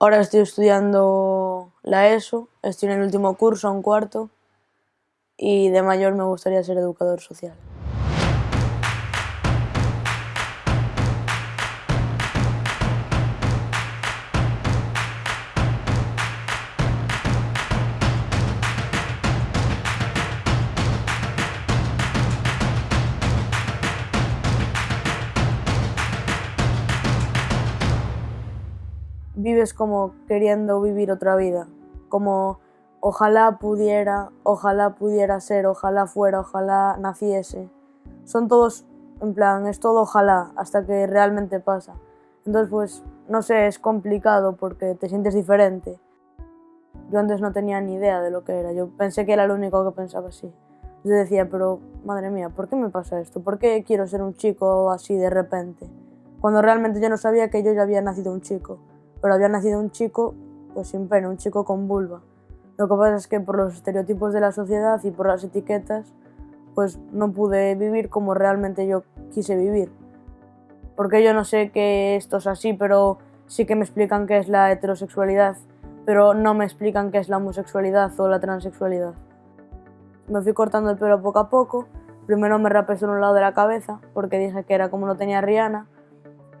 Ahora estoy estudiando la ESO, estoy en el último curso, un cuarto, y de mayor me gustaría ser educador social. Vives como queriendo vivir otra vida, como ojalá pudiera, ojalá pudiera ser, ojalá fuera, ojalá naciese. Son todos, en plan, es todo ojalá, hasta que realmente pasa. Entonces, pues, no sé, es complicado porque te sientes diferente. Yo antes no tenía ni idea de lo que era, yo pensé que era lo único que pensaba así. Yo decía, pero madre mía, ¿por qué me pasa esto? ¿Por qué quiero ser un chico así de repente? Cuando realmente yo no sabía que yo ya había nacido un chico pero había nacido un chico pues sin pene, un chico con vulva. Lo que pasa es que por los estereotipos de la sociedad y por las etiquetas, pues no pude vivir como realmente yo quise vivir. Porque yo no sé que esto es así, pero sí que me explican qué es la heterosexualidad, pero no me explican qué es la homosexualidad o la transexualidad. Me fui cortando el pelo poco a poco, primero me rapé solo un lado de la cabeza, porque dije que era como no tenía Rihanna,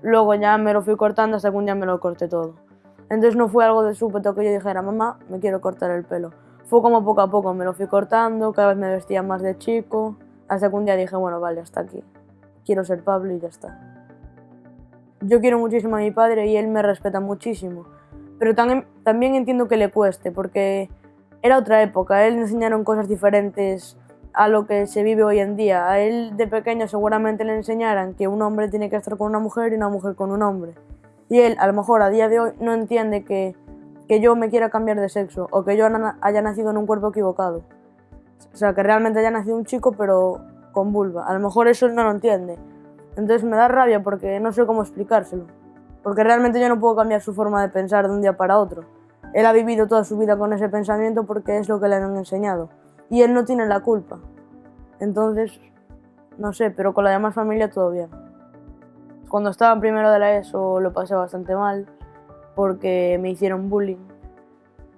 Luego ya me lo fui cortando hasta que un día me lo corté todo. Entonces no fue algo de súbito que yo dijera, mamá, me quiero cortar el pelo. Fue como poco a poco me lo fui cortando, cada vez me vestía más de chico, hasta que un día dije, bueno, vale, hasta aquí. Quiero ser Pablo y ya está. Yo quiero muchísimo a mi padre y él me respeta muchísimo, pero también, entiendo que le cueste, porque era otra época, él enseñaron cosas diferentes a lo que se vive hoy en día. A él de pequeño seguramente le enseñaran que un hombre tiene que estar con una mujer y una mujer con un hombre. Y él a lo mejor a día de hoy no entiende que, que yo me quiera cambiar de sexo o que yo haya nacido en un cuerpo equivocado. O sea, que realmente haya nacido un chico pero con vulva. A lo mejor eso él no lo entiende. Entonces me da rabia porque no sé cómo explicárselo. Porque realmente yo no puedo cambiar su forma de pensar de un día para otro. Él ha vivido toda su vida con ese pensamiento porque es lo que le han enseñado y él no tiene la culpa. Entonces, no sé, pero con la demás familia todo bien. Cuando estaba en primero de la ESO lo pasé bastante mal porque me hicieron bullying.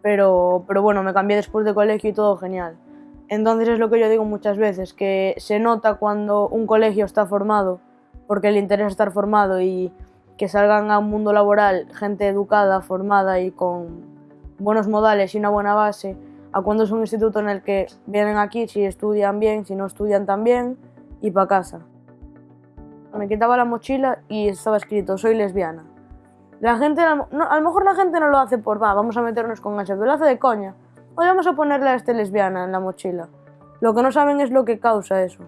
Pero, pero bueno, me cambié después de colegio y todo genial. Entonces es lo que yo digo muchas veces, que se nota cuando un colegio está formado, porque le interesa estar formado y que salgan a un mundo laboral gente educada, formada y con buenos modales y una buena base, a cuando es un instituto en el que vienen aquí si estudian bien, si no estudian también y para casa. Me quitaba la mochila y estaba escrito soy lesbiana. La gente, a lo mejor la gente no lo hace por va, vamos a meternos con ese, pero lo hace de coña. Hoy vamos a ponerle a este lesbiana en la mochila. Lo que no saben es lo que causa eso.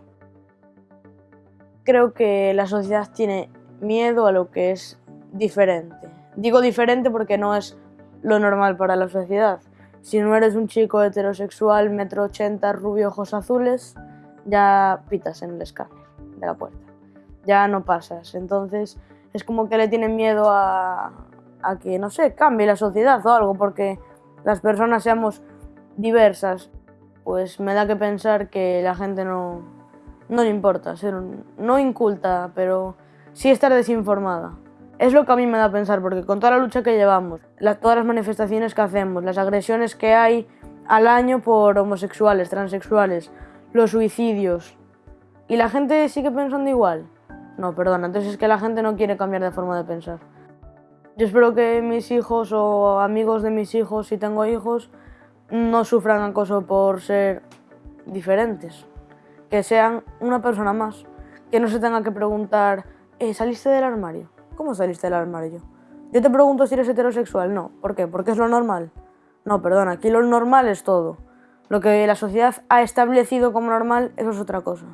Creo que la sociedad tiene miedo a lo que es diferente. Digo diferente porque no es lo normal para la sociedad. Si no eres un chico heterosexual, metro ochenta, rubio, ojos azules, ya pitas en el escáner de la puerta. Ya no pasas. Entonces es como que le tienen miedo a, a que, no sé, cambie la sociedad o algo, porque las personas seamos diversas. Pues me da que pensar que la gente no, no le importa ser no inculta, pero sí estar desinformada. Es lo que a mí me da a pensar, porque con toda la lucha que llevamos, todas las manifestaciones que hacemos, las agresiones que hay al año por homosexuales, transexuales, los suicidios, ¿y la gente sigue pensando igual? No, perdona, entonces es que la gente no quiere cambiar de forma de pensar. Yo espero que mis hijos o amigos de mis hijos, si tengo hijos, no sufran acoso por ser diferentes. Que sean una persona más. Que no se tenga que preguntar, ¿eh, ¿saliste del armario? ¿Cómo saliste del armario? Yo te pregunto si eres heterosexual. No. ¿Por qué? ¿Porque es lo normal? No, perdona, aquí lo normal es todo. Lo que la sociedad ha establecido como normal, eso es otra cosa.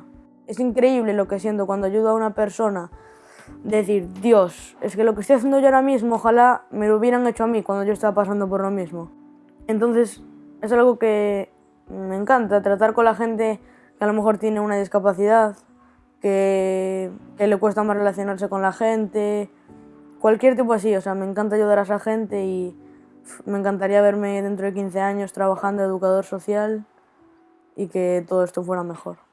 Es increíble lo que siento cuando ayudo a una persona decir, Dios, es que lo que estoy haciendo yo ahora mismo, ojalá me lo hubieran hecho a mí cuando yo estaba pasando por lo mismo. Entonces, es algo que me encanta, tratar con la gente que a lo mejor tiene una discapacidad, que, le cuesta más relacionarse con la gente, cualquier tipo así, o sea, me encanta ayudar a esa gente y me encantaría verme dentro de 15 años trabajando educador social y que todo esto fuera mejor.